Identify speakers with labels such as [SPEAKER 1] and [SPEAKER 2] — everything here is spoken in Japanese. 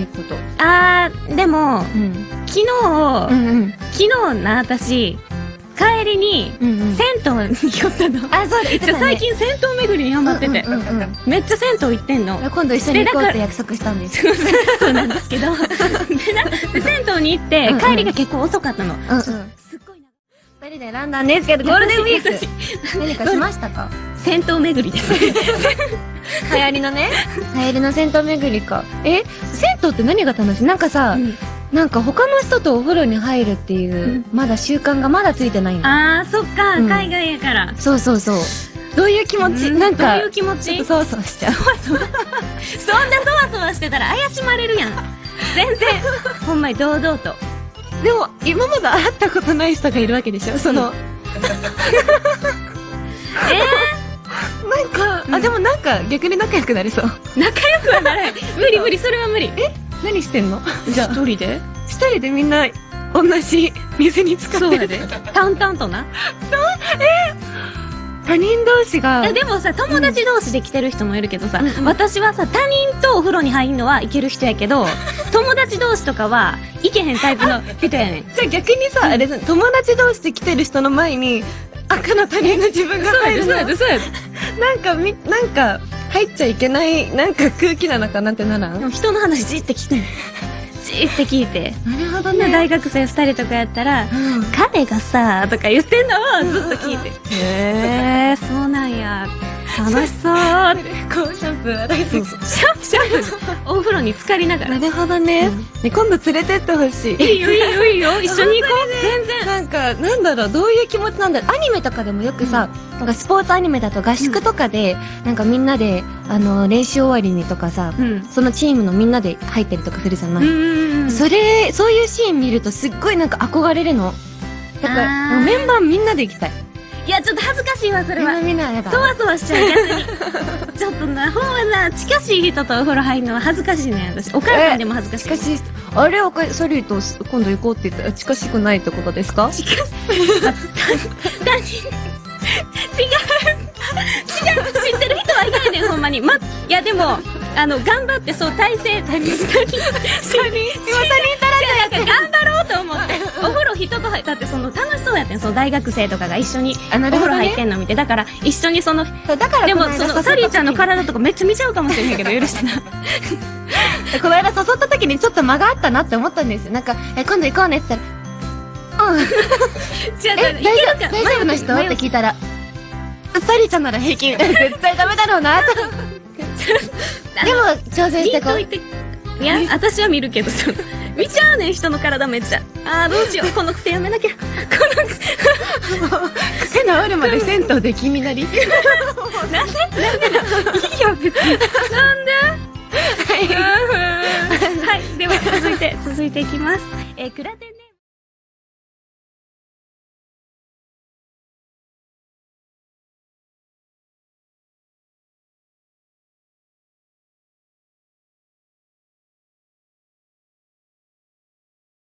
[SPEAKER 1] いうこと。
[SPEAKER 2] あー、でも、
[SPEAKER 1] うん。
[SPEAKER 2] 昨日、
[SPEAKER 1] うんうん。
[SPEAKER 2] 昨日な、私、帰りに、
[SPEAKER 1] うんうん。
[SPEAKER 2] 銭湯に寄ったの。
[SPEAKER 1] あ、そう、言ってたね
[SPEAKER 2] 最近銭湯巡りにハマってて、
[SPEAKER 1] うんうんうん。
[SPEAKER 2] めっちゃ銭湯行ってんの。
[SPEAKER 1] 今度一緒に行こうって約束したんです。
[SPEAKER 2] そうなんですけど。でな、で銭湯に行って
[SPEAKER 1] うんうん、
[SPEAKER 2] 帰りが結構遅かったの。
[SPEAKER 1] うんうん。
[SPEAKER 2] すっごいな。
[SPEAKER 1] 二人で選んだんですけど、ゴールデンウィーク。何かしましたか？
[SPEAKER 2] 銭湯巡りです。
[SPEAKER 1] 流行りのね。流行りの銭湯巡りか。え？銭湯って何が楽しい？なんかさ、なんか他の人とお風呂に入るっていう、まだ習慣がまだついてないの。
[SPEAKER 2] あー、そっか、
[SPEAKER 1] うん
[SPEAKER 2] 海外やから。
[SPEAKER 1] そうそうそう。どういう気持ち？
[SPEAKER 2] うん
[SPEAKER 1] なんか
[SPEAKER 2] どういう、気持ち？
[SPEAKER 1] そうそうしちゃう。
[SPEAKER 2] そんなそわそわしてたら怪しまれるやん。全然、ほんまに堂々と。
[SPEAKER 1] でも、今まで会ったことない人がいるわけでしょ？その、あ、でもなんか逆に仲良くなれそう。
[SPEAKER 2] 仲良くはならない。無理無理、それは無理。
[SPEAKER 1] 何してんの？じゃあ、
[SPEAKER 2] 一人で？
[SPEAKER 1] 一人で？みんな同じ水に浸かってる。
[SPEAKER 2] そうやで。淡々とな。
[SPEAKER 1] 他人同士が
[SPEAKER 2] え、でもさ、友達同士で来てる人もいるけどさ、
[SPEAKER 1] うんうん
[SPEAKER 2] 私はさ、他人とお風呂に入るのはいける人やけど、友達同士とかは、いけへんタイプの人やねん。
[SPEAKER 1] じゃあ逆にさ、あれ、友達同士で来てる人の前に、赤の他人の自分が入るの？
[SPEAKER 2] で、そうやで。
[SPEAKER 1] なんかみ、なんか、入っちゃいけない、なんか空気なのかなってならん？
[SPEAKER 2] でも人の話じって聞くねん。じって聞いて。
[SPEAKER 1] なるほど
[SPEAKER 2] で大学生二人とかやったら、
[SPEAKER 1] うん。
[SPEAKER 2] 彼がさ、とか言ってんのをずっと聞いて。
[SPEAKER 1] へ
[SPEAKER 2] へー、そうなんや。楽しそう。
[SPEAKER 1] こうシャンプー
[SPEAKER 2] シャンプー、シャンプー。お風呂に浸かりながら。
[SPEAKER 1] なるほどね。ね今度連れてってほしい。
[SPEAKER 2] いいよいいよいいよ。一緒に行こう。全然。
[SPEAKER 1] なんか、なんだろう、どういう気持ちなんだろう。アニメとかでもよくさ、なんかスポーツアニメだと合宿とかで、なんかみんなで、あの、練習終わりにとかさ、
[SPEAKER 2] うん。
[SPEAKER 1] そのチームのみんなで入ったりとかするじゃない、
[SPEAKER 2] うん。
[SPEAKER 1] それ、そういうシーン見るとすっごいなんか憧れるの。だか
[SPEAKER 2] あ
[SPEAKER 1] ら、
[SPEAKER 2] ー
[SPEAKER 1] メンバーみんなで行きたい。
[SPEAKER 2] いや、ちょっと恥ずかしいわ、それは
[SPEAKER 1] みんな。
[SPEAKER 2] そわそわしちゃう、逆に。ちょっとな、ほんまな、近しい人とお風呂入るのは恥ずかしいね、私。お母さんでも恥ずかしい。
[SPEAKER 1] しかし、あれ、おかソリーと今度行こうって言ったら近しくないってことですか？
[SPEAKER 2] 近し、違う。違う。知ってる人はいないねん、ほんまに。ま、いや、でも、あの、頑張って、そう、体勢、他人、他人、他人、他人足らん頑張ろうと思っと入だってその楽しそうやってん、その大学生とかが一緒にお風呂入ってんの見て。だから、一緒にその、
[SPEAKER 1] そうだから
[SPEAKER 2] でも、その、サリーちゃんの体とかめっちゃ見ちゃうかもしれへんけど、許してな。
[SPEAKER 1] この間誘った時にちょっと間があったなって思ったんですよ。なんか、え、今度行こうねって言ったら、うん。大丈夫、大丈夫？な人って聞いたら、サリーちゃんなら平均。絶対ダメだろうなと。でも、挑戦してこう。
[SPEAKER 2] いや、私は見るけど、その、見ちゃうねん、人の体めっちゃ。あー、どうしよう、この癖やめなきゃ。この癖、
[SPEAKER 1] 癖治るまで銭湯で君なり。
[SPEAKER 2] なんで？なんでいいよ、別に。なんで？はい、では続いて、続いていきます。えー、クラテンで